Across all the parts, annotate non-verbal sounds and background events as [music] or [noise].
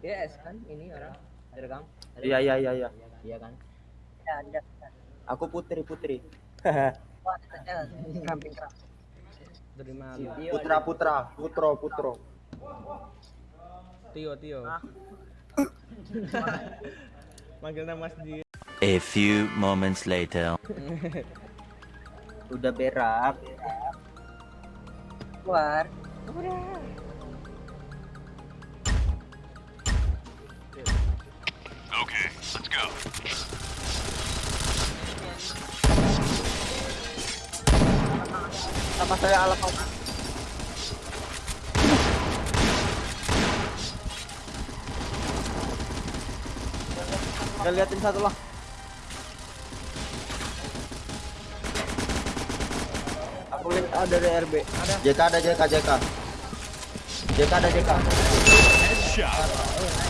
DS kan ini orang direkam. Iya iya iya iya. Iya kan. Ya, ada. Aku putri putri. [laughs] Tio. putra putra putro putro. Tio Tio. [laughs] Manggil nama sendiri. A few moments later. Udah berak. Keluar. Sama saya alam Kita liatin satu lah. Aku lihat ada dari RB. Ada. JK ada JK JK. JK ada JK. Anjir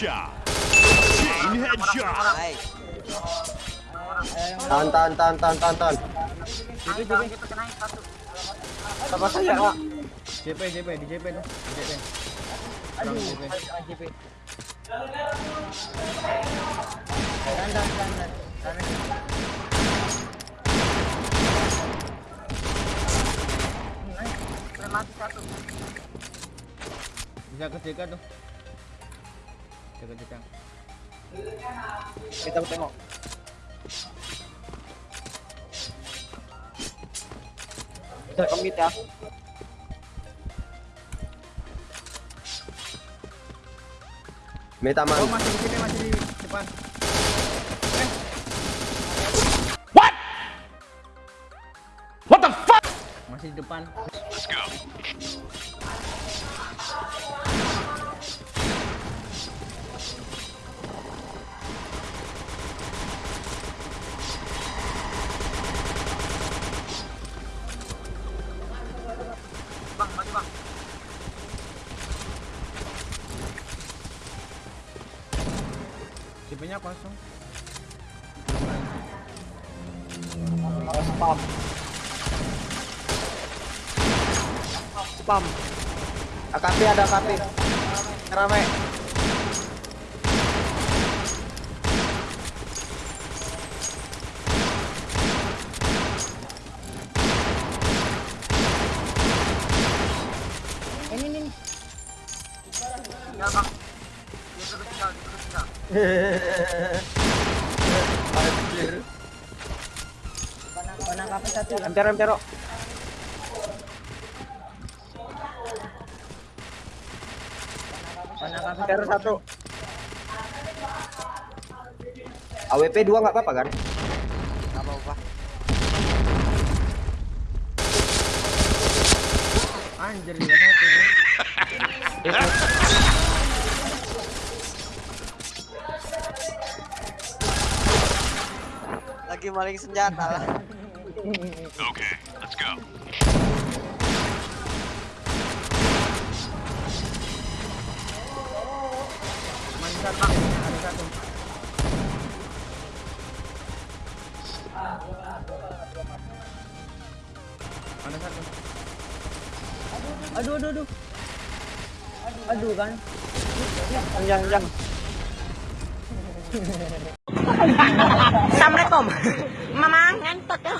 Headshot. Chain headshot. Tahan tahan tahan tahan tahan tahan. JP JP kita naik satu. Sama saya Kak. JP JP di JP tuh. Di JP. Aduh, JP. Udah mati satu. Bisa ke JK tuh. Jaga JK. Kita tengok. Bisa komit ya. Meta Oh man. masih di sini masih di depan. What the fuck? Masih di depan. JP-nya kosong. Spam. Spam. AKP ada AKP. Rame. Ini ini. Ya bang. Anjir. Panang satu. Empero empero. Panang kafe Empero satu. AWP 2 nggak apa-apa kan? Enggak apa-apa. Anjir juga satu [laughs] Lagi maling senjata lah. Okay, let's go. Satu. Ada satu. Aduh, aduh, aduh. Aduh kan. Jangan jangan. [laughs] Assalamualaikum. Mama ngantuk ya.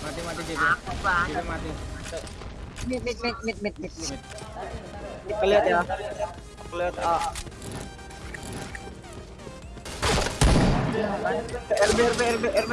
Mati Mati JB. Aku bang. JB mati. Mid mid mid mid mid mid. Kelihat ya. Kelihat A. RB RB RB RB.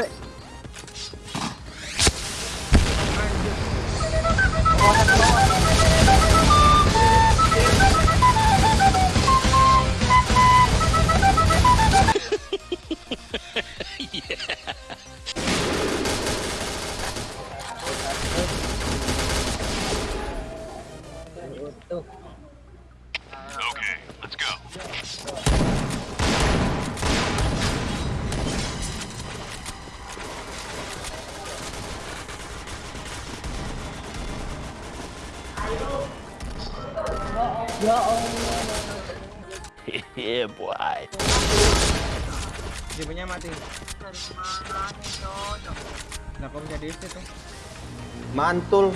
Yeah, boy. JB-nya mati. Nah, kok bisa tuh? Mantul.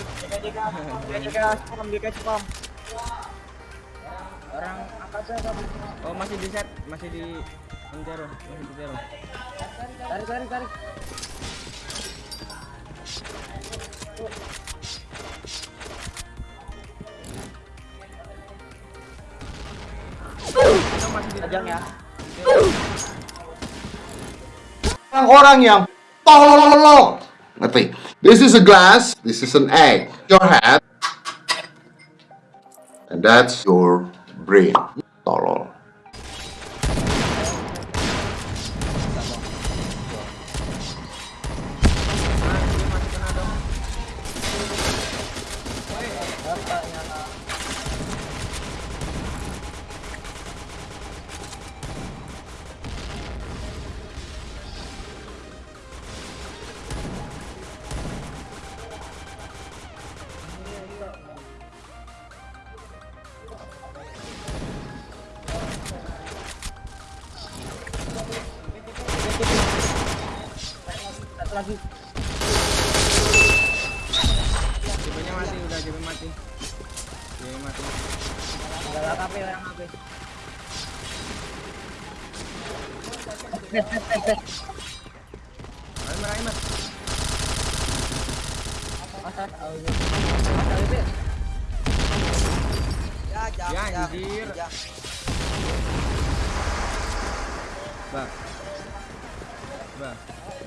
Orang? Oh, masih di set, masih di Antero, masih di Antero. Tarik tarik tarik. Masih di Ajang ya. orang yang tolol. Ngerti? This is a glass, this is an egg. Your head. And that's your brain. Tolol. Nah, lagi. JB-nya mati, udah JB mati. JB mati. Enggak HP orang HP. Net net net net. Aimer. Ya, anjir. Bah. Bah.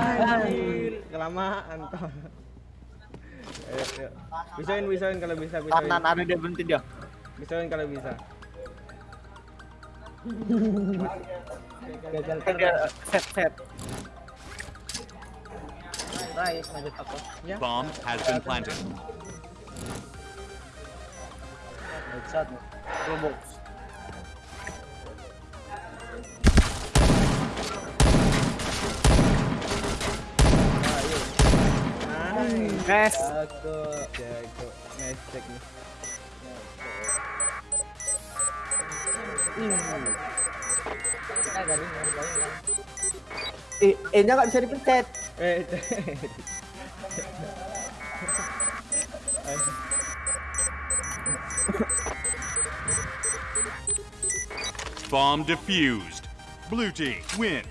Anjir, kelamaan toh. Ayo, ayo. Bisain, bisain kalau bisa, bisain. Tahan ada dia berhenti dia. Bisain kalau bisa. Gagal dia set set. Lanjut apa? Ya. Bomb has been planted. Headshot. Robok. Nice. Ako. There I go. Nice technique. Eh, eh nya nggak bisa dipencet. Eh. Bomb defused. Blue team win.